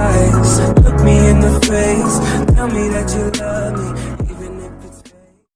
eyes. Look me in the face. Tell me that you love me.